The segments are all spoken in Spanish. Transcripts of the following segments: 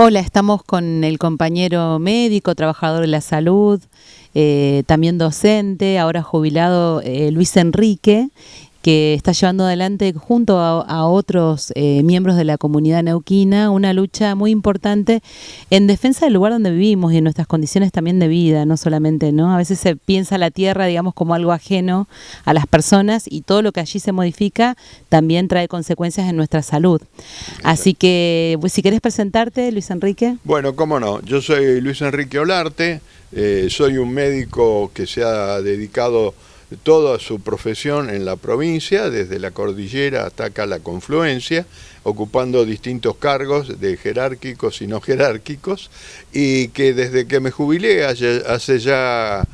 Hola, estamos con el compañero médico, trabajador de la salud, eh, también docente, ahora jubilado, eh, Luis Enrique, que está llevando adelante junto a, otros eh, miembros de la comunidad neuquina una lucha muy importante en defensa del lugar donde vivimos y en nuestras condiciones también de vida, no solamente, ¿no? A veces se piensa la tierra, digamos, como algo ajeno a las personas y todo lo que allí se modifica también trae consecuencias en nuestra salud. Así que, pues, si querés presentarte, Luis Enrique. Bueno, cómo no. Yo soy Luis Enrique Olarte, eh, soy un médico que se ha dedicado toda su profesión en la provincia, desde la cordillera hasta acá la confluencia, ocupando distintos cargos de jerárquicos y no jerárquicos, y que desde que me jubilé hace ya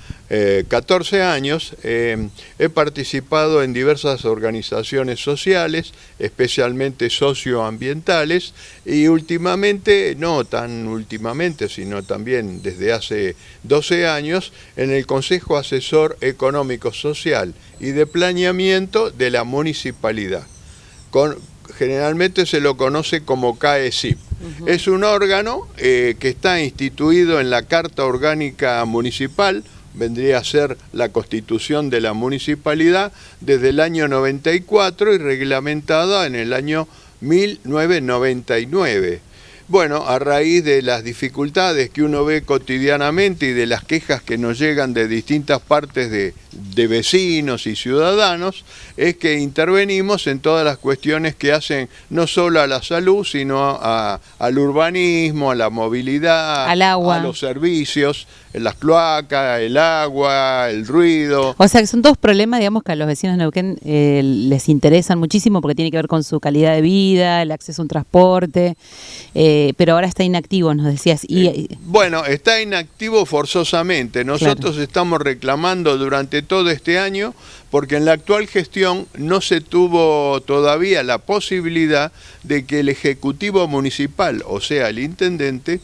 14 eh, años eh, he participado en diversas organizaciones sociales, especialmente socioambientales, y últimamente, no tan últimamente, sino también desde hace 12 años, en el Consejo Asesor Económico Social y de Planeamiento de la Municipalidad. Generalmente se lo conoce como CAESIP. Es un órgano eh, que está instituido en la Carta Orgánica Municipal, vendría a ser la constitución de la municipalidad desde el año 94 y reglamentada en el año 1999. Bueno, a raíz de las dificultades que uno ve cotidianamente y de las quejas que nos llegan de distintas partes de, vecinos y ciudadanos, es que intervenimos en todas las cuestiones que hacen no solo a la salud, sino al urbanismo, a la movilidad, a los servicios, las cloacas, el agua, el ruido. O sea, que son todos problemas, digamos, que a los vecinos de Neuquén eh, les interesan muchísimo porque tiene que ver con su calidad de vida, el acceso a un transporte. Eh, eh, pero ahora está inactivo, nos decías. Y, eh, bueno, está inactivo forzosamente. Nosotros estamos reclamando durante todo este año porque en la actual gestión no se tuvo todavía la posibilidad de que el Ejecutivo Municipal, o sea, el Intendente,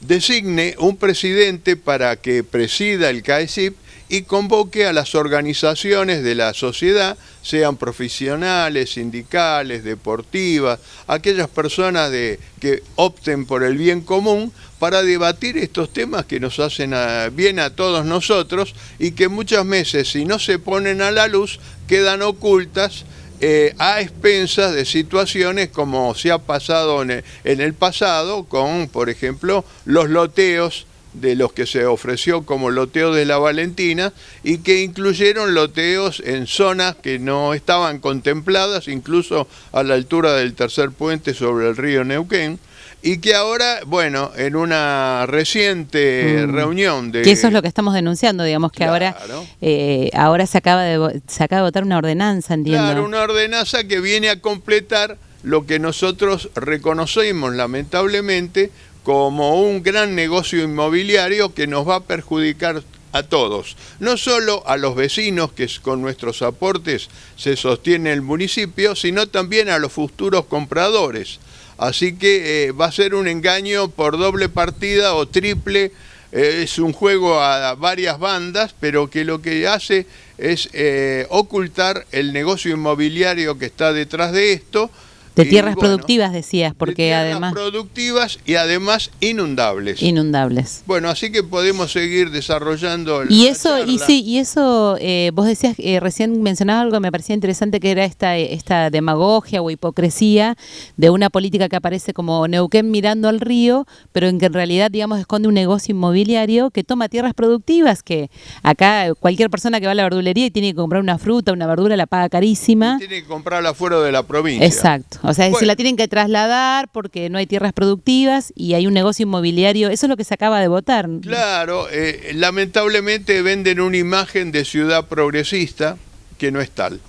designe un presidente para que presida el CAESIP y convoque a las organizaciones de la sociedad, sean profesionales, sindicales, deportivas, aquellas personas de, que opten por el bien común para debatir estos temas que nos hacen bien a todos nosotros y que muchas veces si no se ponen a la luz quedan ocultas eh, a expensas de situaciones como se ha pasado en el pasado con, por ejemplo, los loteos de los que se ofreció como loteo de la Valentina y que incluyeron loteos en zonas que no estaban contempladas, incluso a la altura del tercer puente sobre el río Neuquén, y que ahora, bueno, en una reciente mm. reunión de... Que eso es lo que estamos denunciando, digamos, que ahora, eh, ahora se, acaba de, se acaba de votar una ordenanza, entiendo. Claro, una ordenanza que viene a completar lo que nosotros reconocemos lamentablemente como un gran negocio inmobiliario que nos va a perjudicar a todos, no solo a los vecinos que con nuestros aportes se sostiene el municipio, sino también a los futuros compradores. Así que eh, va a ser un engaño por doble partida o triple, eh, es un juego a varias bandas, pero que lo que hace es eh, ocultar el negocio inmobiliario que está detrás de esto, de tierras productivas decías, porque de tierras además... productivas y además inundables. Inundables. Bueno, así que podemos seguir desarrollando Y eso, y sí, y eso, eh, vos decías, eh, recién mencionabas algo que me parecía interesante, que era esta, esta demagogia o hipocresía de una política que aparece como Neuquén mirando al río, pero en que en realidad, digamos, esconde un negocio inmobiliario que toma tierras productivas, que acá cualquier persona que va a la verdulería y tiene que comprar una fruta, una verdura, la paga carísima. tiene que comprarla fuera de la provincia. Exacto. O sea, se la tienen que trasladar porque no hay tierras productivas y hay un negocio inmobiliario. Eso es lo que se acaba de votar. Claro, eh, lamentablemente venden una imagen de ciudad progresista que no es tal.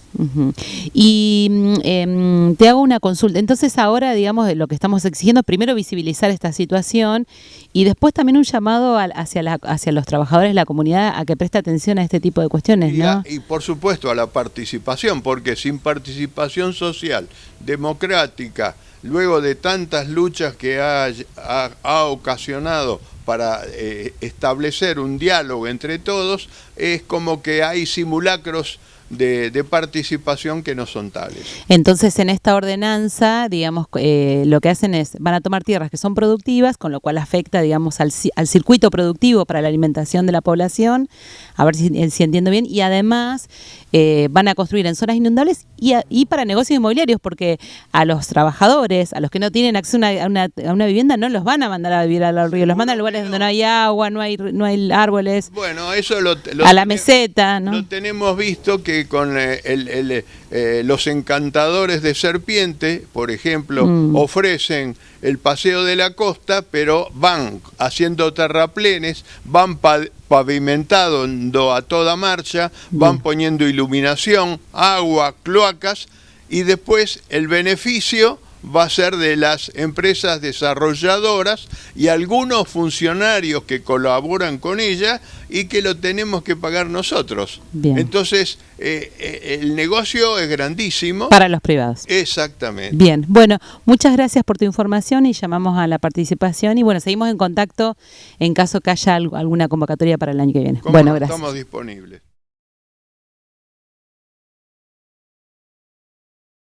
Y mm, em, te hago una consulta. Entonces ahora, digamos, lo que estamos exigiendo, primero visibilizar esta situación y después también un llamado hacia, hacia los trabajadores de la comunidad a que preste atención a este tipo de cuestiones, ¿no? y por supuesto a la participación, porque sin participación social, democrática, luego de tantas luchas que ha, ha, ocasionado para eh, establecer un diálogo entre todos, es como que hay simulacros de, participación que no son tales. Entonces, en esta ordenanza, digamos, eh, lo que hacen es, van a tomar tierras que son productivas, con lo cual afecta, digamos, al, circuito productivo para la alimentación de la población, a ver si, si entiendo bien, y además eh, van a construir en zonas inundables y, para negocios inmobiliarios, porque a los trabajadores, a los que no tienen acceso a una, vivienda, no los van a mandar a vivir al río, los mandan a lugares donde no hay agua, no hay, no hay árboles. Bueno, eso lo, a la meseta, ¿no? Lo tenemos visto que con eh, eh, los encantadores de serpiente, por ejemplo, mm. ofrecen el paseo de la costa, pero van haciendo terraplenes, van pavimentando a toda marcha, van poniendo iluminación, agua, cloacas, y después el beneficio va a ser de las empresas desarrolladoras y algunos funcionarios que colaboran con ella y que lo tenemos que pagar nosotros. Entonces, eh, eh, el negocio es grandísimo. Para los privados. Exactamente. Bien, bueno, muchas gracias por tu información y llamamos a la participación y bueno, seguimos en contacto en caso que haya alguna convocatoria para el año que viene. Bueno, gracias. Estamos disponibles.